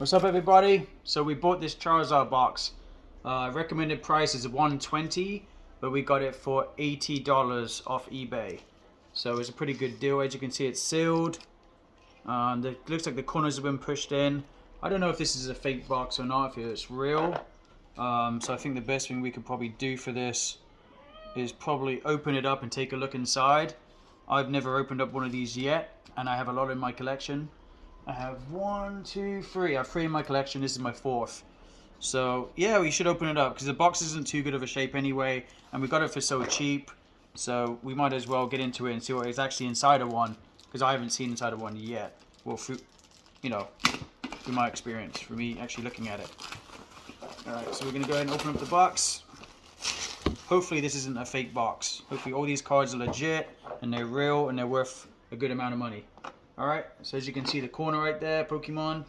What's up everybody? So we bought this Charizard box. Uh, recommended price is 120 but we got it for $80 off eBay. So it's a pretty good deal. As you can see it's sealed. Um, it looks like the corners have been pushed in. I don't know if this is a fake box or not, if it's real. Um, so I think the best thing we could probably do for this is probably open it up and take a look inside. I've never opened up one of these yet and I have a lot in my collection. I have one, two, three. I have three in my collection. This is my fourth. So yeah, we should open it up because the box isn't too good of a shape anyway, and we got it for so cheap. So we might as well get into it and see what is actually inside of one because I haven't seen inside of one yet. Well, through, you know, through my experience, for me actually looking at it. All right, so we're gonna go ahead and open up the box. Hopefully this isn't a fake box. Hopefully all these cards are legit and they're real and they're worth a good amount of money. Alright, so as you can see the corner right there, Pokemon.